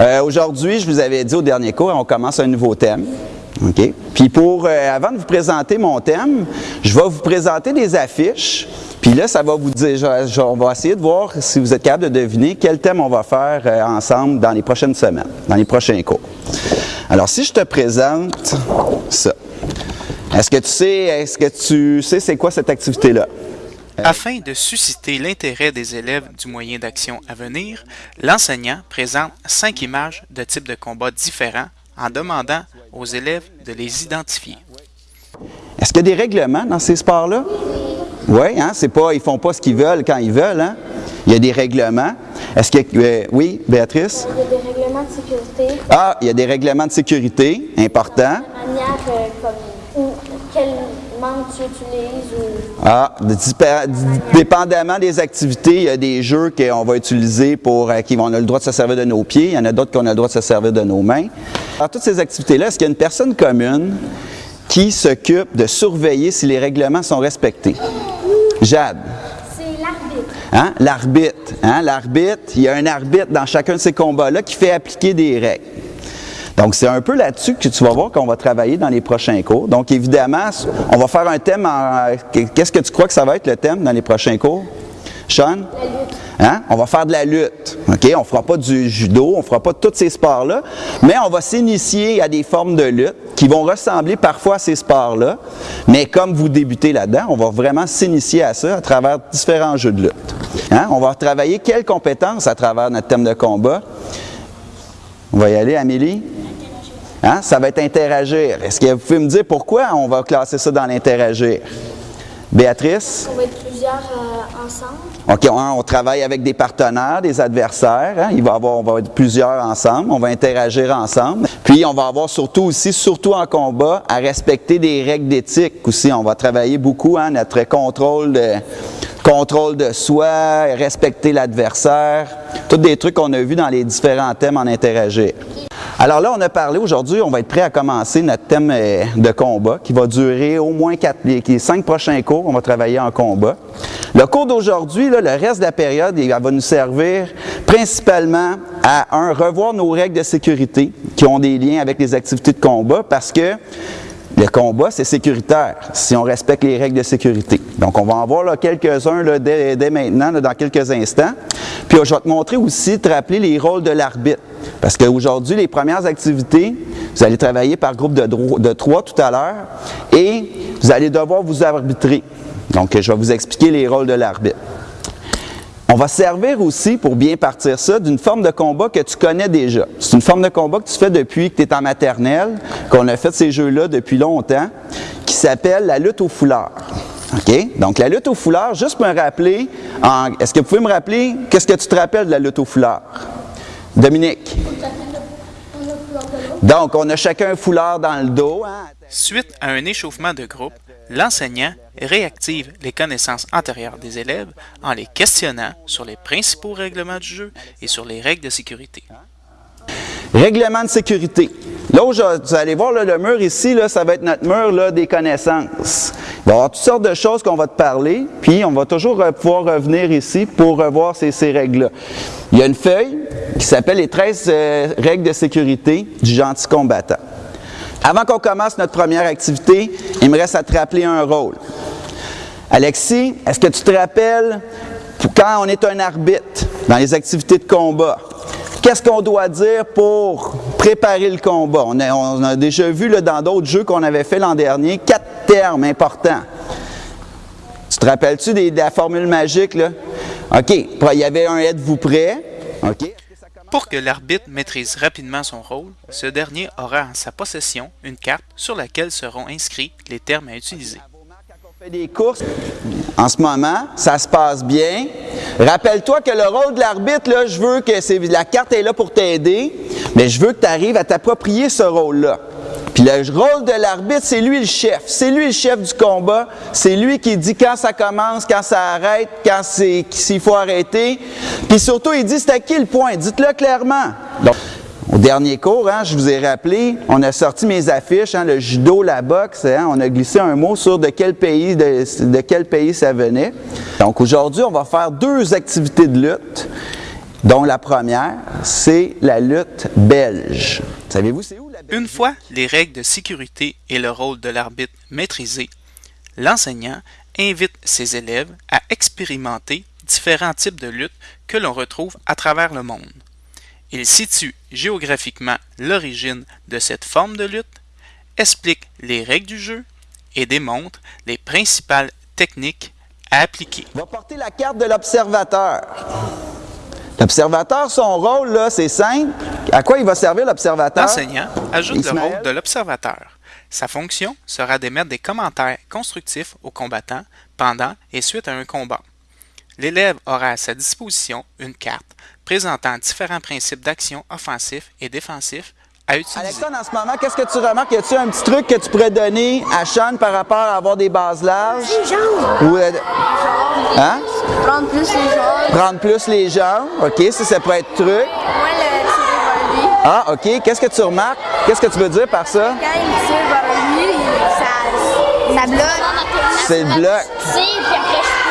Euh, Aujourd'hui, je vous avais dit au dernier cours, on commence un nouveau thème. Puis pour, euh, avant de vous présenter mon thème, je vais vous présenter des affiches. Puis là, ça va vous dire, on va essayer de voir si vous êtes capable de deviner quel thème on va faire euh, ensemble dans les prochaines semaines, dans les prochains cours. Alors, si je te présente ça, est-ce que tu sais, est-ce que tu sais c'est quoi cette activité-là? Afin de susciter l'intérêt des élèves du moyen d'action à venir, l'enseignant présente cinq images de types de combats différents en demandant aux élèves de les identifier. Est-ce qu'il y a des règlements dans ces sports-là? Oui, hein, c'est pas, ils font pas ce qu'ils veulent quand ils veulent, hein? Il y a des règlements. Est-ce que, euh, oui, Béatrice? Il y a des règlements de sécurité, Ah, il y a des règlements de sécurité manière euh, comme, tu utilises ou? Ah, dépendamment des activités, il y a des jeux qu'on va utiliser pour euh, qui on a le droit de se servir de nos pieds, il y en a d'autres qu'on a le droit de se servir de nos mains. Alors, toutes ces activités-là, est-ce qu'il y a une personne commune qui s'occupe de surveiller si les règlements sont respectés? Jade. c'est l'arbitre. Hein? L'arbitre. Hein? L'arbitre, il y a un arbitre dans chacun de ces combats-là qui fait appliquer des règles. Donc, c'est un peu là-dessus que tu vas voir qu'on va travailler dans les prochains cours. Donc, évidemment, on va faire un thème. Qu'est-ce que tu crois que ça va être le thème dans les prochains cours? Sean? Hein? On va faire de la lutte. OK? On ne fera pas du judo, on ne fera pas tous ces sports-là, mais on va s'initier à des formes de lutte qui vont ressembler parfois à ces sports-là. Mais comme vous débutez là-dedans, on va vraiment s'initier à ça à travers différents jeux de lutte. Hein? On va travailler quelles compétences à travers notre thème de combat? On va y aller, Amélie? Hein? Ça va être interagir. Est-ce que vous pouvez me dire pourquoi on va classer ça dans l'interagir? Béatrice? On va être plusieurs euh, ensemble. OK, on, on travaille avec des partenaires, des adversaires. hein? Il va avoir, on va être plusieurs ensemble. On va interagir ensemble. Puis, on va avoir surtout aussi, surtout en combat, à respecter des règles d'éthique aussi. On va travailler beaucoup, hein, notre contrôle de, contrôle de soi, respecter l'adversaire. Tous des trucs qu'on a vus dans les différents thèmes en interagir. Alors là, on a parlé aujourd'hui, on va être prêt à commencer notre thème euh, de combat qui va durer au moins quatre, les cinq prochains cours. On va travailler en combat. Le cours d'aujourd'hui, le reste de la période, il va nous servir principalement à, un, revoir nos règles de sécurité qui ont des liens avec les activités de combat parce que le combat, c'est sécuritaire si on respecte les règles de sécurité. Donc, on va en voir quelques-uns dès, dès maintenant, dans quelques instants. Puis, je vais te montrer aussi, te rappeler les rôles de l'arbitre. Parce qu'aujourd'hui, les premières activités, vous allez travailler par groupe de, trois tout à l'heure et vous allez devoir vous arbitrer. Donc, je vais vous expliquer les rôles de l'arbitre. On va servir aussi, pour bien partir ça, d'une forme de combat que tu connais déjà. C'est une forme de combat que tu fais depuis que tu es en maternelle, qu'on a fait ces jeux-là depuis longtemps, qui s'appelle la lutte au foulard. OK? Donc, la lutte au foulard, juste me rappeler, est-ce que vous pouvez me rappeler, qu'est-ce que tu te rappelles de la lutte au foulard? Dominique? Donc, on a chacun un foulard dans le dos. hein? Suite à un échauffement de groupe, l'enseignant réactive les connaissances antérieures des élèves en les questionnant sur les principaux règlements du jeu et sur les règles de sécurité. Règlement de sécurité. Là, vous allez voir là, le mur ici, là, ça va être notre mur là, des connaissances. Il va y avoir toutes sortes de choses qu'on va te parler, puis on va toujours euh, pouvoir revenir ici pour revoir ces, ces règles-là. Il y a une feuille qui s'appelle les 13 euh, règles de sécurité du gentil combattant. Avant qu'on commence notre première activité, il me reste à te rappeler un rôle. Alexis, est-ce que tu te rappelles quand on est un arbitre dans les activités de combat? Qu'est-ce qu'on doit dire pour préparer le combat? On a, déjà vu dans d'autres jeux qu'on avait fait l'an dernier quatre termes importants. Tu te rappelles-tu de la formule magique? Là? OK. Il y avait un êtes-vous prêt? OK. Pour que l'arbitre maîtrise rapidement son rôle, ce dernier aura en sa possession une carte sur laquelle seront inscrits les termes à utiliser. On fait des courses. En ce moment, ça se passe bien. Rappelle-toi que le rôle de l'arbitre, là, je veux que la carte est là pour t'aider, mais je veux que tu arrives à t'approprier ce rôle-là. Puis le rôle de l'arbitre, c'est lui le chef. C'est lui le chef du combat. C'est lui qui dit quand ça commence, quand ça arrête, quand c'est, s'il faut arrêter. Puis surtout, il dit c'est à qui le point? Dites-le clairement. Donc, au dernier cours, hein, je vous ai rappelé, on a sorti mes affiches, hein, le judo, la boxe, hein, on a glissé un mot sur de quel pays, de, de quel pays ça venait. Donc aujourd'hui, on va faire deux activités de lutte dont la première, c'est la lutte belge. Savez-vous c'est où Une fois les règles de sécurité et le rôle de l'arbitre maîtrisés, l'enseignant invite ses élèves à expérimenter différents types de luttes que l'on retrouve à travers le monde. Il situe géographiquement l'origine de cette forme de lutte, explique les règles du jeu et démontre les principales techniques à appliquer. va porter la carte de l'observateur. L'observateur, son rôle, là, c'est simple. À quoi il va servir l'observateur? L'enseignant ajoute le rôle de l'observateur. Sa fonction sera d'émettre des commentaires constructifs aux combattants pendant et suite à un combat. L'élève aura à sa disposition une carte présentant différents principes d'action offensifs et défensifs à utiliser. Alexandre, en ce moment, qu'est-ce que tu remarques? Y a-t-il un petit truc que tu pourrais donner à Sean par rapport à avoir des bases larges? Ou, euh, hein? Prendre plus les jambes. Prendre plus les jambes. OK, ça, ça pourrait être truc. Moi, le. Ah, OK. Qu'est-ce que tu remarques? Qu'est-ce que tu veux dire par ça? Quand il tire vers lui, ça, ça bloque. C'est le bloc.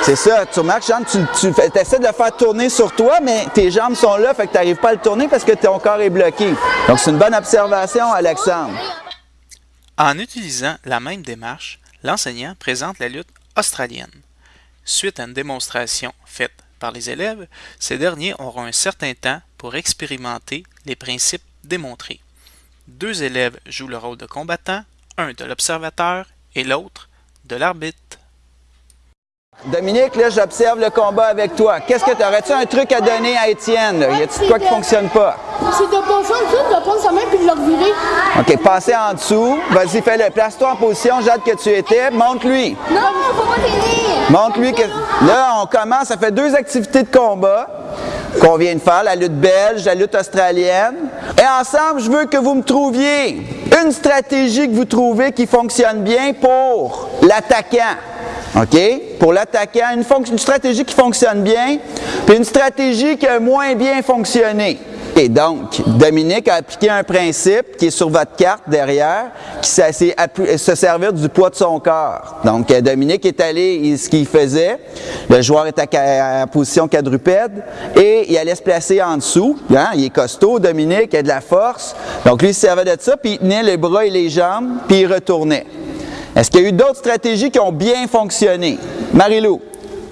C'est ça. Tu remarques, Sean, tu, tu fais- essaies de le faire tourner sur toi, mais tes jambes sont là, fait que tu n'arrives pas à le tourner parce que ton corps est bloqué. Donc, c'est une bonne observation, Alexandre. En utilisant la même démarche, l'enseignant présente la lutte australienne. Suite à une démonstration faite par les élèves, ces derniers auront un certain temps pour expérimenter les principes démontrés. Deux élèves jouent le rôle de combattant, un de l'observateur et l'autre de l'arbitre. Dominique, là, j'observe le combat avec toi. Qu'est-ce que tu aurais-tu un truc à donner à Étienne? là? Y a-t-il quoi qui fonctionne pas? C'est de passer en dessous, de prendre sa main puis de le revirer. OK, passer en dessous. Vas-y, fais-le. Place-toi en position, Jade, que tu étais. Montre-lui. Non, faut pas t'aider. Montre-lui que. Là, on commence. Ça fait deux activités de combat qu'on vient de faire la lutte belge, la lutte australienne. Et ensemble, je veux que vous me trouviez une stratégie que vous trouvez qui fonctionne bien pour l'attaquant. OK? Pour l'attaquant, une, stratégie qui fonctionne bien, puis une stratégie qui a moins bien fonctionné. Et donc, Dominique a appliqué un principe qui est sur votre carte derrière, qui c'est appu- se servir du poids de son corps. Donc, euh, Dominique est allé, ce qu'il faisait, le joueur est à position quadrupède et il allait se placer en dessous. Hein, Il est costaud, Dominique, il a de la force. Donc, lui, il se servait de ça, puis il tenait les bras et les jambes, puis il retournait. Est-ce qu'il y a eu d'autres stratégies qui ont bien fonctionné? Marie-Lou?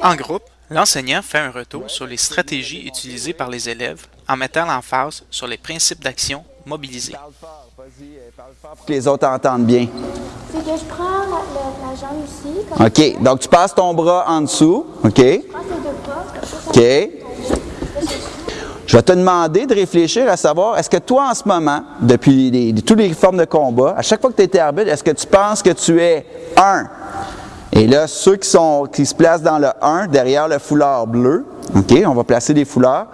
En groupe, l'enseignant fait un retour sur les stratégies utilisées par les élèves en mettant l'emphase sur les principes d'action mobilisés. Pour que les autres entendent bien. C'est que je prends la, la- la jambe ici, comme OK. Donc, tu passes ton bras en dessous. OK? je les deux bras, comme ça, ça OK. Je vais te demander de réfléchir à savoir, est-ce que toi, en ce moment, depuis les- toutes les formes de combat, à chaque fois que tu étais arbitre, est-ce que tu penses que tu es un? Et là, ceux qui, sont, qui se placent dans le 1, derrière le foulard bleu, OK, on va placer des foulards.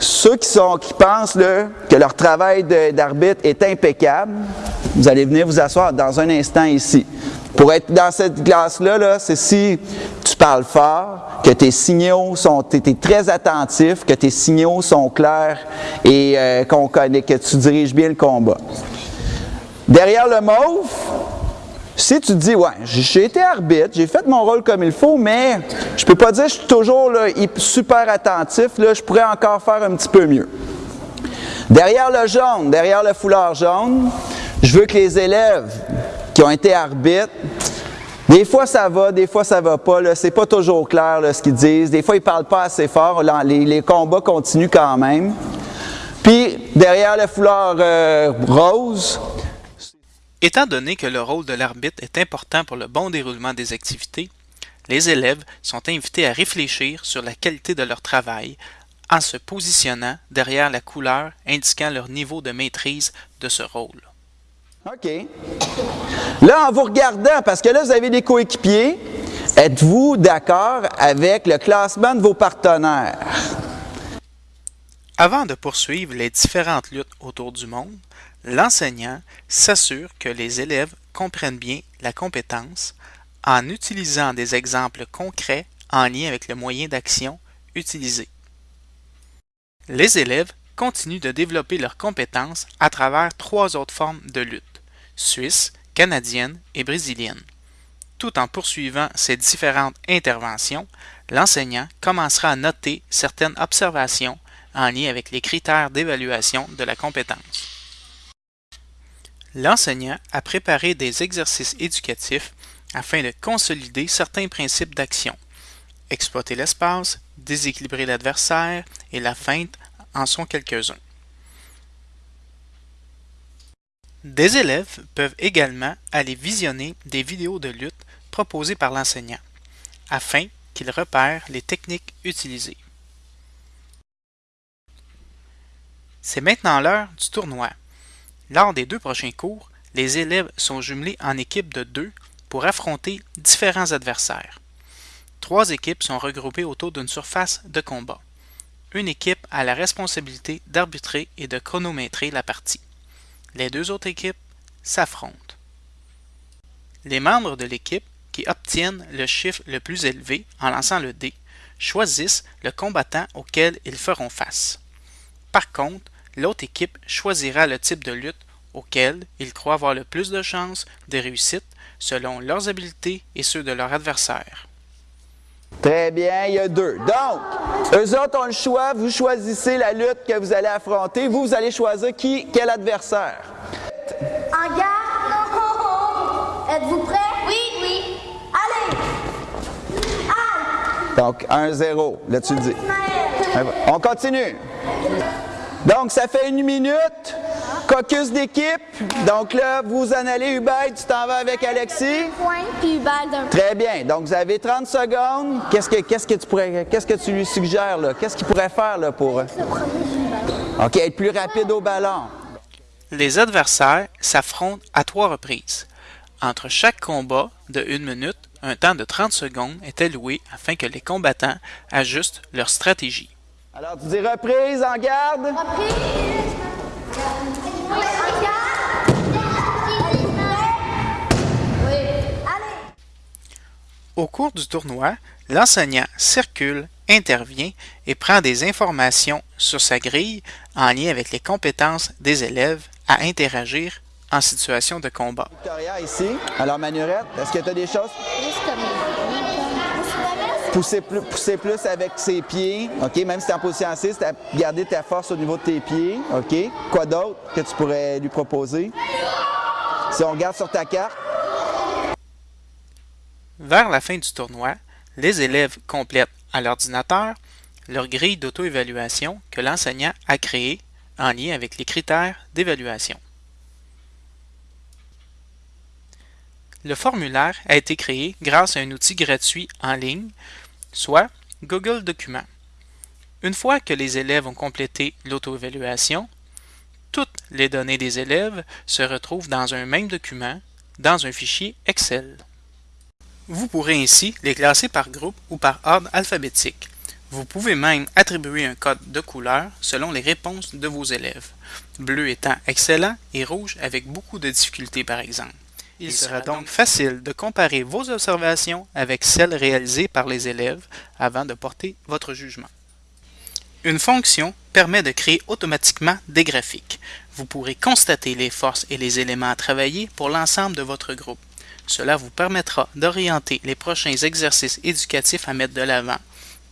Ceux qui, sont, qui pensent que leur travail d'arbitre est impeccable, vous allez venir vous asseoir dans un instant ici. Pour être dans cette classe-là, là, c'est si tu parles fort, que tes signaux sont, es très attentif, que tes signaux sont clairs et euh, qu'on connaît, que tu diriges bien le combat. Derrière le mauve, si tu te dis, ouais, j'ai été arbitre, j'ai fait mon rôle comme il faut, mais je peux pas dire que je suis toujours super attentif, là, je pourrais encore faire un petit peu mieux. Derrière le jaune, derrière le foulard jaune, je veux que les élèves qui ont été arbitres, des fois ça va, des fois ça va pas, c'est pas toujours clair ce qu'ils disent, des fois ils parlent pas assez fort, les combats continuent quand même. Puis derrière le foulard euh, rose, Étant donné que le rôle de l'arbitre est important pour le bon déroulement des activités, les élèves sont invités à réfléchir sur la qualité de leur travail en se positionnant derrière la couleur indiquant leur niveau de maîtrise de ce rôle. OK. Là, en vous regardant, parce que là, vous avez des coéquipiers, êtes-vous d'accord avec le classement de vos partenaires? Avant de poursuivre les différentes luttes autour du monde, l'enseignant s'assure que les élèves comprennent bien la compétence en utilisant des exemples concrets en lien avec le moyen d'action utilisé. Les élèves continuent de développer leurs compétences à travers trois autres formes de lutte, suisse, canadienne et brésilienne. Tout en poursuivant ces différentes interventions, l'enseignant commencera à noter certaines observations en lien avec les critères d'évaluation de la compétence. L'enseignant a préparé des exercices éducatifs afin de consolider certains principes d'action. Exploiter l'espace, déséquilibrer l'adversaire et la feinte en sont quelques-uns. Des élèves peuvent également aller visionner des vidéos de lutte proposées par l'enseignant, afin qu'ils repèrent les techniques utilisées. C'est maintenant l'heure du tournoi. Lors des deux prochains cours, les élèves sont jumelés en équipes de deux pour affronter différents adversaires. Trois équipes sont regroupées autour d'une surface de combat. Une équipe a la responsabilité d'arbitrer et de chronométrer la partie. Les deux autres équipes s'affrontent. Les membres de l'équipe qui obtiennent le chiffre le plus élevé en lançant le dé choisissent le combattant auquel ils feront face. Par contre, l'autre équipe choisira le type de lutte auquel ils croient avoir le plus de chances de réussite selon leurs habiletés et ceux de leur adversaire. Très bien, il y a deux. Donc, eux autres ont le choix, vous choisissez la lutte que vous allez affronter, vous, vous allez choisir qui, quel adversaire. En garde. Êtes-vous prêts? Oui, oui. Allez. Allez. Donc, 1-0, là tu le dis. Ismaël. On continue. Donc, ça fait une minute. Caucus d'équipe. Donc là, vous en allez, Hubert, tu t'en vas avec Alexis. Très bien. Donc, vous avez 30 secondes. Qu'est-ce que, qu'est-ce que tu pourrais, qu'est-ce que tu lui suggères, là? Qu'est-ce qu'il pourrait faire, là, pour... OK, être plus rapide au ballon. Les adversaires s'affrontent à trois reprises. Entre chaque combat de une minute, un temps de 30 secondes est alloué afin que les combattants ajustent leur stratégie. Alors, tu dis reprise, en garde? Reprise. Oui, en garde. Oui. Allez. Au cours du tournoi, l'enseignant circule, intervient et prend des informations sur sa grille en lien avec les compétences des élèves à interagir en situation de combat. Victoria, ici. Alors, Manurette, est-ce que tu as des choses? Pousser plus, pousser plus avec ses pieds, OK? Même si tu es en position assise, garder ta force au niveau de tes pieds, OK? Quoi d'autre que tu pourrais lui proposer? Si on regarde sur ta carte, Vers la fin du tournoi, les élèves complètent à l'ordinateur leur grille d'auto-évaluation que l'enseignant a créée en lien avec les critères d'évaluation. Le formulaire a été créé grâce à un outil gratuit en ligne, soit Google Documents. Une fois que les élèves ont complété l'auto-évaluation, toutes les données des élèves se retrouvent dans un même document, dans un fichier Excel. Vous pourrez ainsi les classer par groupe ou par ordre alphabétique. Vous pouvez même attribuer un code de couleur selon les réponses de vos élèves, bleu étant excellent et rouge avec beaucoup de difficultés par exemple. Il sera donc facile de comparer vos observations avec celles réalisées par les élèves avant de porter votre jugement. Une fonction permet de créer automatiquement des graphiques. Vous pourrez constater les forces et les éléments à travailler pour l'ensemble de votre groupe. Cela vous permettra d'orienter les prochains exercices éducatifs à mettre de l'avant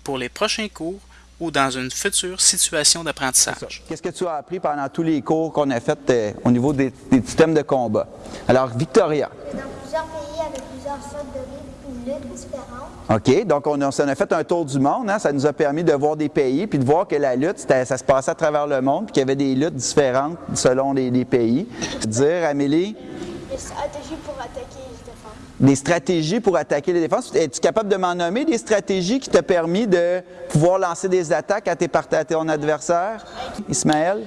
pour les prochains cours ou dans une future situation d'apprentissage. qu'est-ce que tu as appris pendant tous les cours qu'on a fait euh, au niveau des, des systèmes de combat? Alors, Victoria. Dans plusieurs pays avec plusieurs sortes de luttes différentes. OK, donc on a, on a fait un tour du monde, hein, ça nous a permis de voir des pays, puis de voir que la lutte, ça se passait à travers le monde, puis qu'il y avait des luttes différentes selon les, les pays. Dire, Amélie, pour attaquer et défendre. Des stratégies pour attaquer les défenses. Es-tu capable de m'en nommer des stratégies qui t'ont permis de pouvoir lancer des attaques à, tes à ton adversaire? Ismaël?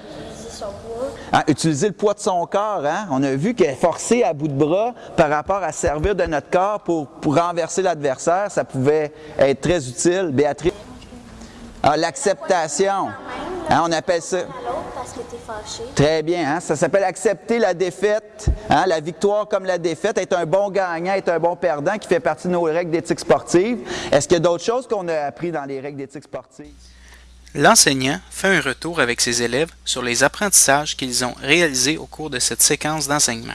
Ah, utiliser le poids de son corps, hein? On a vu que forcer à bout de bras par rapport à servir de notre corps pour, pour renverser l'adversaire, ça pouvait être très utile. Béatrice? Ah, l'acceptation. Hein, on appelle ça. Parce que fâché. Très bien, hein? ça s'appelle accepter la défaite, hein? la victoire comme la défaite, être un bon gagnant, être un bon perdant qui fait partie de nos règles d'éthique sportive. Est-ce qu'il y a d'autres choses qu'on a appris dans les règles d'éthique sportive? L'enseignant fait un retour avec ses élèves sur les apprentissages qu'ils ont réalisés au cours de cette séquence d'enseignement,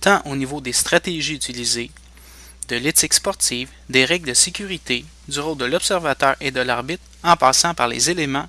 tant au niveau des stratégies utilisées, de l'éthique sportive, des règles de sécurité, du rôle de l'observateur et de l'arbitre, en passant par les éléments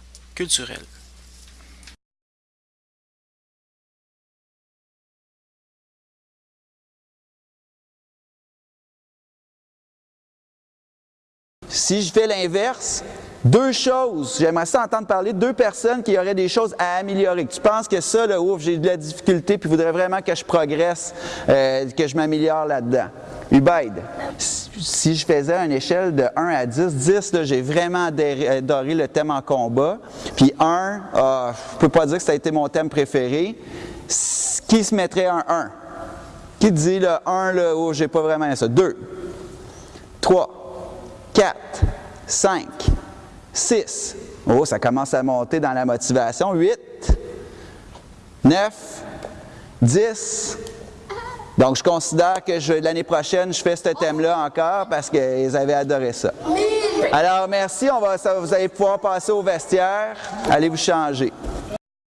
Si je fais l'inverse, deux choses, j'aimerais ça entendre parler de deux personnes qui auraient des choses à améliorer. Tu penses que ça, là, ouf, j'ai de la difficulté, puis voudrais vraiment que je progresse, euh, que je m'améliore là-dedans? Ubaid, si je faisais une échelle de 1 à 10, 10, j'ai vraiment adoré le thème en combat. Puis 1, ah, je ne peux pas dire que ça a été mon thème préféré. Qui se mettrait un? 1? Qui dit le 1, là, oh, j'ai pas vraiment ça? 2, 3, 4, 5, 6. Oh, ça commence à monter dans la motivation. 8, 9, 10. Donc, je considère que l'année prochaine, je fais ce thème-là encore parce qu'ils avaient adoré ça. Alors, merci. On va, vous allez pouvoir passer au vestiaire. Allez vous changer.